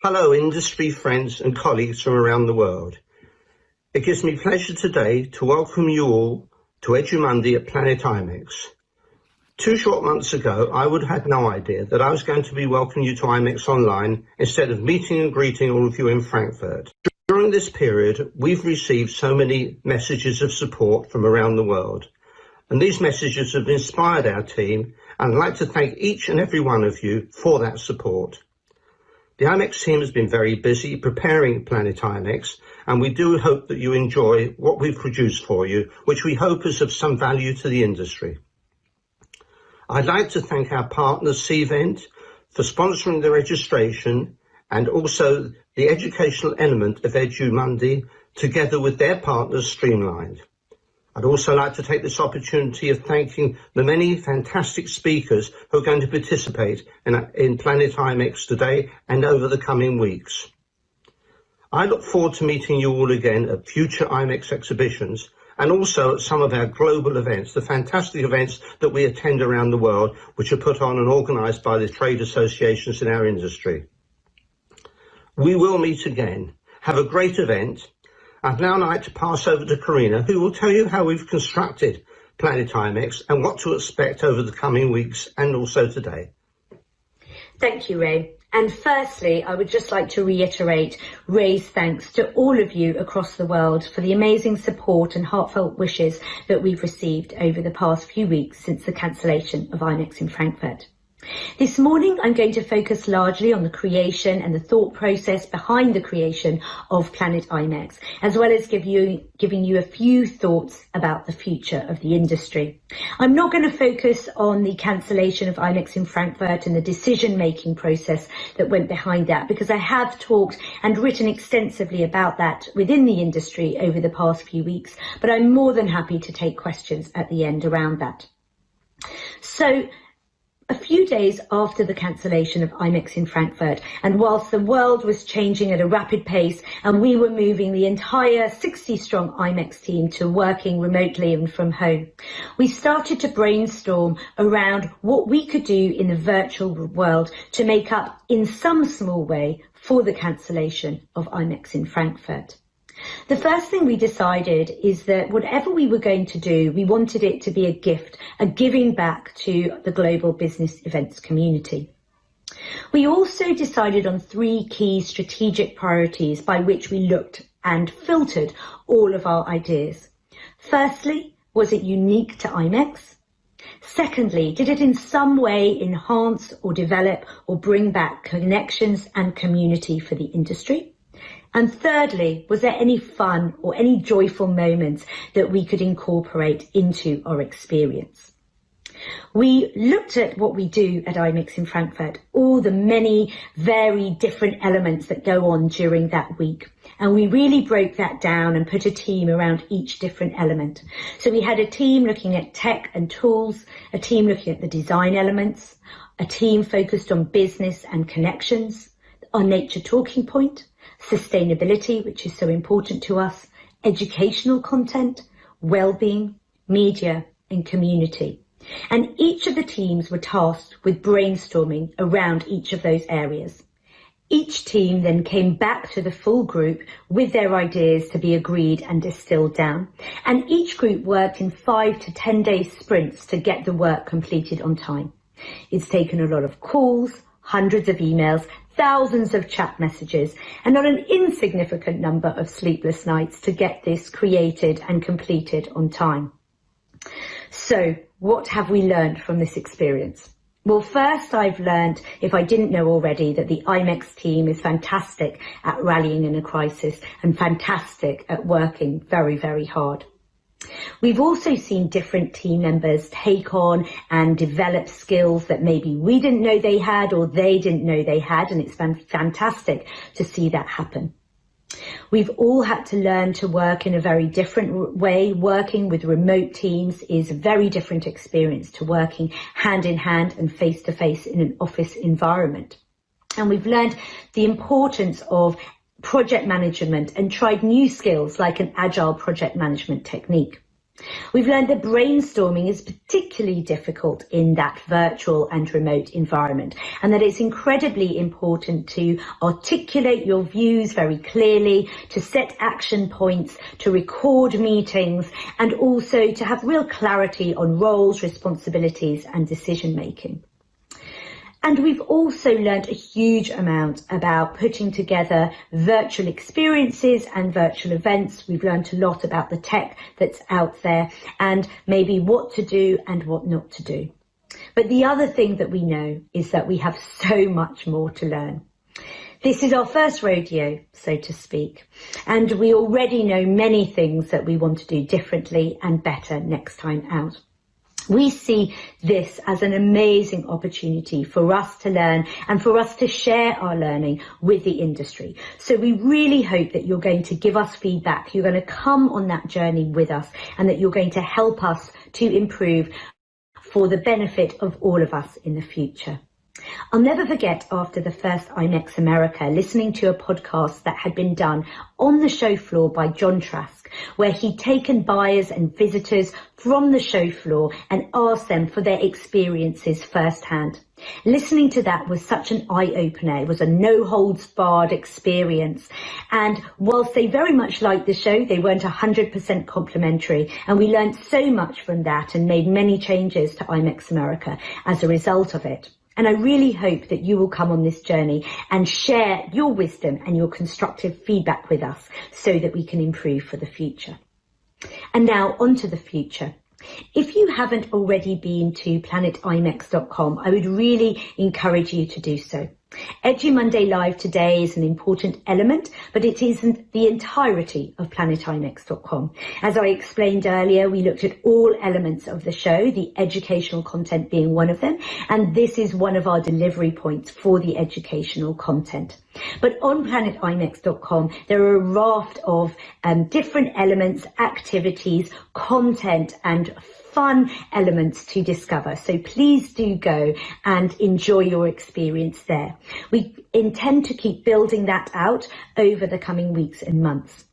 Hello, industry friends and colleagues from around the world. It gives me pleasure today to welcome you all to EduMonday at Planet IMEX. Two short months ago, I would have had no idea that I was going to be welcoming you to IMEX online instead of meeting and greeting all of you in Frankfurt. During this period, we've received so many messages of support from around the world, and these messages have inspired our team, and I'd like to thank each and every one of you for that support. The IMEX team has been very busy preparing Planet IMEX, and we do hope that you enjoy what we've produced for you, which we hope is of some value to the industry. I'd like to thank our partners, Cvent, for sponsoring the registration and also the educational element of EduMonday, together with their partners, Streamlined. I'd also like to take this opportunity of thanking the many fantastic speakers who are going to participate in, in Planet IMEX today and over the coming weeks. I look forward to meeting you all again at future IMEX exhibitions and also at some of our global events, the fantastic events that we attend around the world, which are put on and organised by the trade associations in our industry. We will meet again. Have a great event I'd now like to pass over to Carina, who will tell you how we've constructed Planet IMEX and what to expect over the coming weeks and also today. Thank you, Ray. And firstly, I would just like to reiterate Ray's thanks to all of you across the world for the amazing support and heartfelt wishes that we've received over the past few weeks since the cancellation of IMEX in Frankfurt. This morning I'm going to focus largely on the creation and the thought process behind the creation of Planet IMEX, as well as give you, giving you a few thoughts about the future of the industry. I'm not going to focus on the cancellation of IMEX in Frankfurt and the decision-making process that went behind that, because I have talked and written extensively about that within the industry over the past few weeks, but I'm more than happy to take questions at the end around that. So a few days after the cancellation of IMEX in Frankfurt, and whilst the world was changing at a rapid pace and we were moving the entire 60-strong IMEX team to working remotely and from home, we started to brainstorm around what we could do in the virtual world to make up in some small way for the cancellation of IMEX in Frankfurt. The first thing we decided is that whatever we were going to do, we wanted it to be a gift, a giving back to the global business events community. We also decided on three key strategic priorities by which we looked and filtered all of our ideas. Firstly, was it unique to IMEX? Secondly, did it in some way enhance or develop or bring back connections and community for the industry? And thirdly, was there any fun or any joyful moments that we could incorporate into our experience? We looked at what we do at IMEX in Frankfurt, all the many very different elements that go on during that week. And we really broke that down and put a team around each different element. So we had a team looking at tech and tools, a team looking at the design elements, a team focused on business and connections, our nature talking point, sustainability, which is so important to us, educational content, well-being, media and community. And each of the teams were tasked with brainstorming around each of those areas. Each team then came back to the full group with their ideas to be agreed and distilled down. And each group worked in five to 10 day sprints to get the work completed on time. It's taken a lot of calls, hundreds of emails thousands of chat messages and not an insignificant number of sleepless nights to get this created and completed on time. So what have we learned from this experience? Well, first I've learned, if I didn't know already, that the IMEX team is fantastic at rallying in a crisis and fantastic at working very, very hard. We've also seen different team members take on and develop skills that maybe we didn't know they had or they didn't know they had, and it's been fantastic to see that happen. We've all had to learn to work in a very different way. Working with remote teams is a very different experience to working hand in hand and face to face in an office environment. And we've learned the importance of project management and tried new skills like an agile project management technique. We've learned that brainstorming is particularly difficult in that virtual and remote environment and that it's incredibly important to articulate your views very clearly, to set action points, to record meetings and also to have real clarity on roles, responsibilities and decision making. And we've also learned a huge amount about putting together virtual experiences and virtual events. We've learned a lot about the tech that's out there and maybe what to do and what not to do. But the other thing that we know is that we have so much more to learn. This is our first rodeo, so to speak, and we already know many things that we want to do differently and better next time out. We see this as an amazing opportunity for us to learn and for us to share our learning with the industry. So we really hope that you're going to give us feedback, you're going to come on that journey with us and that you're going to help us to improve for the benefit of all of us in the future. I'll never forget after the first IMEX America listening to a podcast that had been done on the show floor by John Trask, where he'd taken buyers and visitors from the show floor and asked them for their experiences firsthand. Listening to that was such an eye-opener. It was a no-holds-barred experience. And whilst they very much liked the show, they weren't 100% complimentary. And we learned so much from that and made many changes to IMEX America as a result of it. And I really hope that you will come on this journey and share your wisdom and your constructive feedback with us so that we can improve for the future. And now on to the future. If you haven't already been to planetimex.com, I would really encourage you to do so. Edu-Monday Live today is an important element, but it isn't the entirety of planetimex.com. As I explained earlier, we looked at all elements of the show, the educational content being one of them, and this is one of our delivery points for the educational content. But on planetimex.com, there are a raft of um, different elements, activities, content, and fun elements to discover. So please do go and enjoy your experience there. We intend to keep building that out over the coming weeks and months.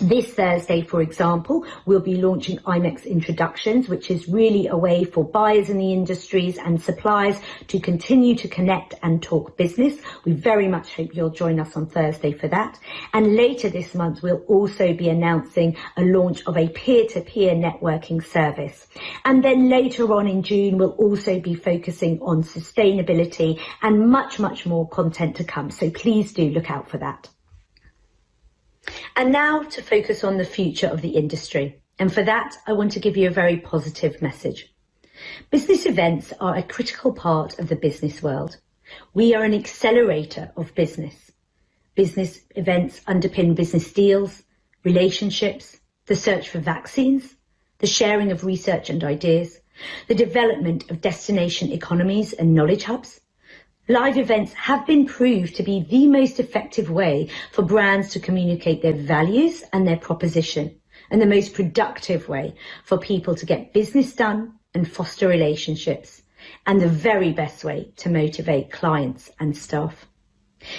This Thursday, for example, we'll be launching IMEX Introductions, which is really a way for buyers in the industries and suppliers to continue to connect and talk business. We very much hope you'll join us on Thursday for that. And later this month, we'll also be announcing a launch of a peer-to-peer -peer networking service. And then later on in June, we'll also be focusing on sustainability and much, much more content to come. So please do look out for that. And now to focus on the future of the industry. And for that, I want to give you a very positive message. Business events are a critical part of the business world. We are an accelerator of business. Business events underpin business deals, relationships, the search for vaccines, the sharing of research and ideas, the development of destination economies and knowledge hubs, Live events have been proved to be the most effective way for brands to communicate their values and their proposition, and the most productive way for people to get business done and foster relationships, and the very best way to motivate clients and staff.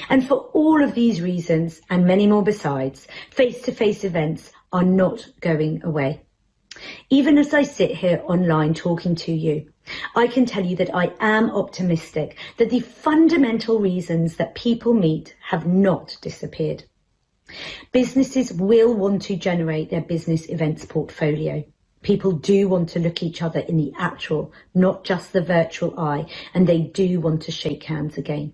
And for all of these reasons, and many more besides, face-to-face -face events are not going away. Even as I sit here online talking to you, I can tell you that I am optimistic that the fundamental reasons that people meet have not disappeared. Businesses will want to generate their business events portfolio. People do want to look each other in the actual, not just the virtual eye, and they do want to shake hands again.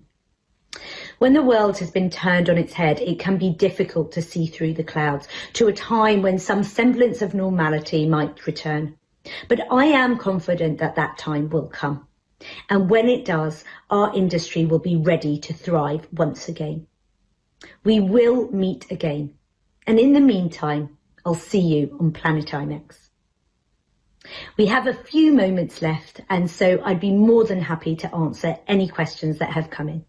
When the world has been turned on its head, it can be difficult to see through the clouds to a time when some semblance of normality might return. But I am confident that that time will come. And when it does, our industry will be ready to thrive once again. We will meet again. And in the meantime, I'll see you on Planet IMEX. We have a few moments left, and so I'd be more than happy to answer any questions that have come in.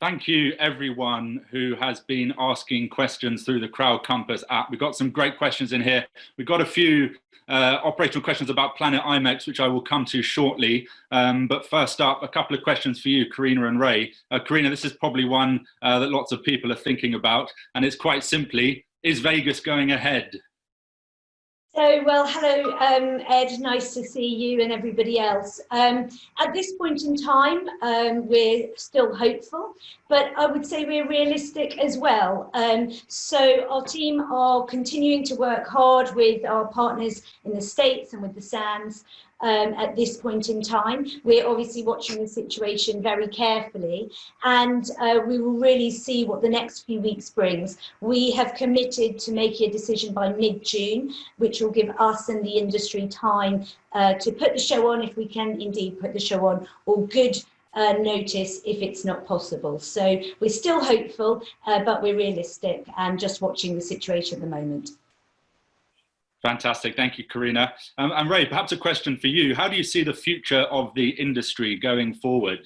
Thank you everyone who has been asking questions through the CrowdCompass app. We've got some great questions in here. We've got a few uh, operational questions about Planet IMEX, which I will come to shortly. Um, but first up, a couple of questions for you, Carina and Ray. Uh, Carina, this is probably one uh, that lots of people are thinking about, and it's quite simply, is Vegas going ahead? So, well, hello, um, Ed. Nice to see you and everybody else. Um, at this point in time, um, we're still hopeful, but I would say we're realistic as well. Um, so, our team are continuing to work hard with our partners in the States and with the Sands um, at this point in time. We're obviously watching the situation very carefully and uh, we will really see what the next few weeks brings. We have committed to making a decision by mid-June, which will give us and the industry time uh, to put the show on if we can indeed put the show on or good uh, notice if it's not possible. So we're still hopeful, uh, but we're realistic and just watching the situation at the moment. Fantastic. Thank you, Carina. Um, and Ray, perhaps a question for you. How do you see the future of the industry going forward?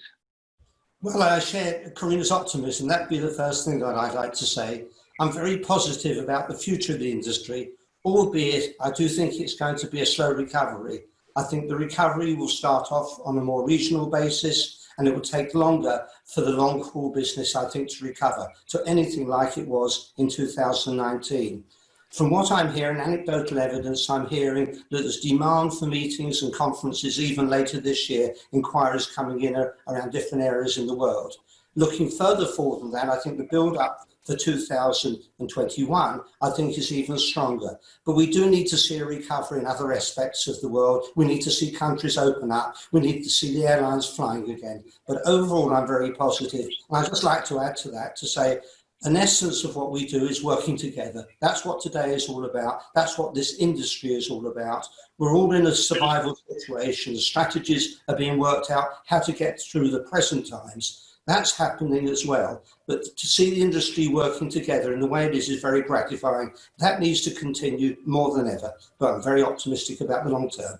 Well, I share Carina's optimism. That'd be the first thing that I'd like to say. I'm very positive about the future of the industry, albeit I do think it's going to be a slow recovery. I think the recovery will start off on a more regional basis and it will take longer for the long haul business, I think, to recover to anything like it was in 2019. From what I'm hearing, anecdotal evidence, I'm hearing that there's demand for meetings and conferences even later this year, inquiries coming in around different areas in the world. Looking further forward than that, I think the build-up for 2021, I think is even stronger. But we do need to see a recovery in other aspects of the world. We need to see countries open up. We need to see the airlines flying again. But overall, I'm very positive. And I'd just like to add to that to say, an essence of what we do is working together. That's what today is all about. That's what this industry is all about. We're all in a survival situation. Strategies are being worked out how to get through the present times. That's happening as well. But to see the industry working together in the way it is is very gratifying. That needs to continue more than ever. But I'm very optimistic about the long term.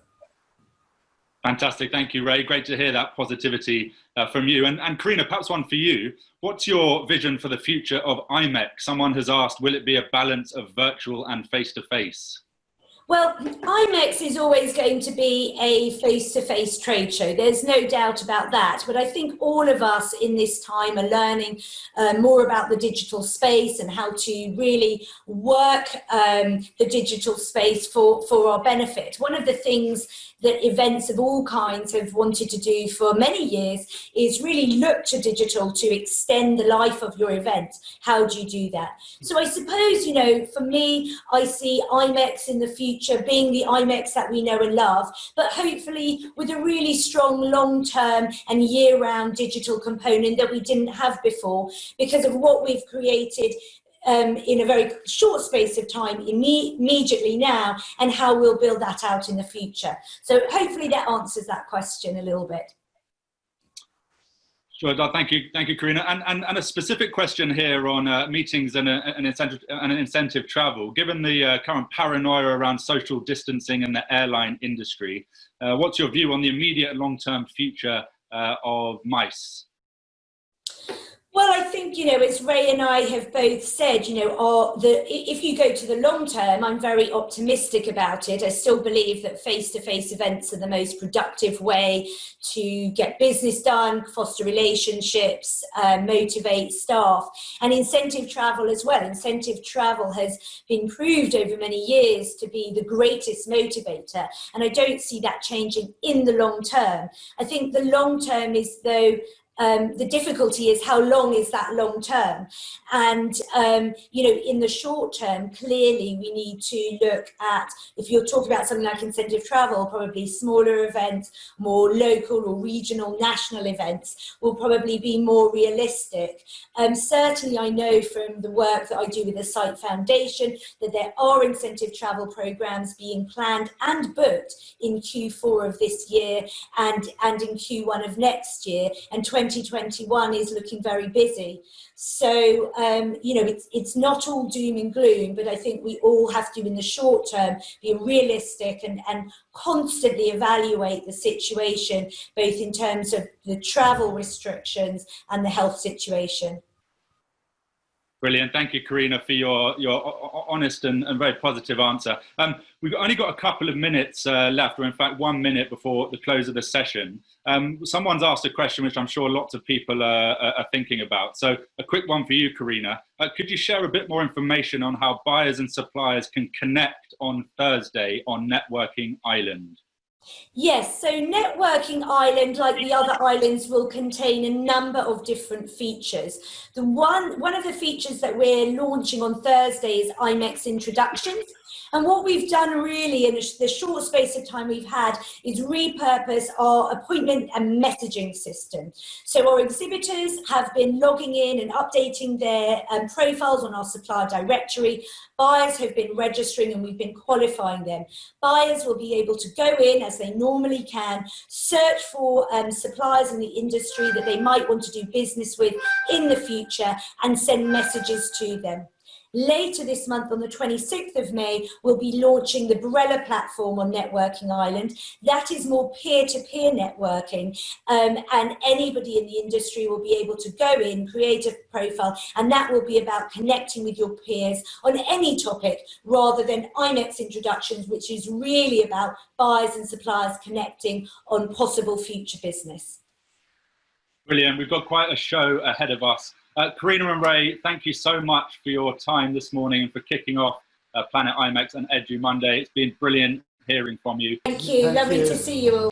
Fantastic. Thank you, Ray. Great to hear that positivity uh, from you. And, and Carina, perhaps one for you. What's your vision for the future of IMEX? Someone has asked, will it be a balance of virtual and face-to-face? -face? Well, IMEX is always going to be a face-to-face -face trade show. There's no doubt about that. But I think all of us in this time are learning uh, more about the digital space and how to really work um, the digital space for, for our benefit. One of the things that events of all kinds have wanted to do for many years is really look to digital to extend the life of your event. How do you do that? So I suppose, you know, for me, I see IMEX in the future being the IMEX that we know and love, but hopefully with a really strong long-term and year-round digital component that we didn't have before because of what we've created um, in a very short space of time imme immediately now and how we'll build that out in the future. So hopefully that answers that question a little bit. Sure, thank you, thank you, Carina. And, and, and a specific question here on uh, meetings and, uh, and, incentive, and incentive travel. Given the uh, current paranoia around social distancing in the airline industry, uh, what's your view on the immediate long-term future uh, of MICE? Well, I think, you know, as Ray and I have both said, you know, the, if you go to the long term, I'm very optimistic about it. I still believe that face-to-face -face events are the most productive way to get business done, foster relationships, uh, motivate staff, and incentive travel as well. Incentive travel has been proved over many years to be the greatest motivator, and I don't see that changing in the long term. I think the long term is, though, um, the difficulty is how long is that long term? And um, you know in the short term clearly we need to look at if you're talking about something like incentive travel probably smaller events more local or regional national events will probably be more realistic. Um, certainly I know from the work that I do with the SITE Foundation that there are incentive travel programs being planned and booked in Q4 of this year and and in Q1 of next year. And 20 2021 is looking very busy. So, um, you know, it's, it's not all doom and gloom, but I think we all have to, in the short term, be realistic and, and constantly evaluate the situation, both in terms of the travel restrictions and the health situation. Brilliant. Thank you, Carina, for your, your honest and, and very positive answer. Um, we've only got a couple of minutes uh, left, or in fact, one minute before the close of the session. Um, someone's asked a question which I'm sure lots of people are, are thinking about. So a quick one for you, Carina. Uh, could you share a bit more information on how buyers and suppliers can connect on Thursday on Networking Island? Yes, so Networking Island, like the other islands, will contain a number of different features. The one, one of the features that we're launching on Thursday is IMEX introductions. And what we've done really in the short space of time we've had is repurpose our appointment and messaging system. So our exhibitors have been logging in and updating their um, profiles on our supplier directory. Buyers have been registering and we've been qualifying them. Buyers will be able to go in as they normally can, search for um, suppliers in the industry that they might want to do business with in the future and send messages to them. Later this month, on the 26th of May, we'll be launching the Brella platform on Networking Island. That is more peer-to-peer -peer networking, um, and anybody in the industry will be able to go in, create a profile, and that will be about connecting with your peers on any topic rather than IMEX introductions, which is really about buyers and suppliers connecting on possible future business. Brilliant. We've got quite a show ahead of us. Uh, Carina and Ray, thank you so much for your time this morning and for kicking off uh, Planet IMEX and Edu Monday. It's been brilliant hearing from you. Thank you. Thank Lovely you. to see you all.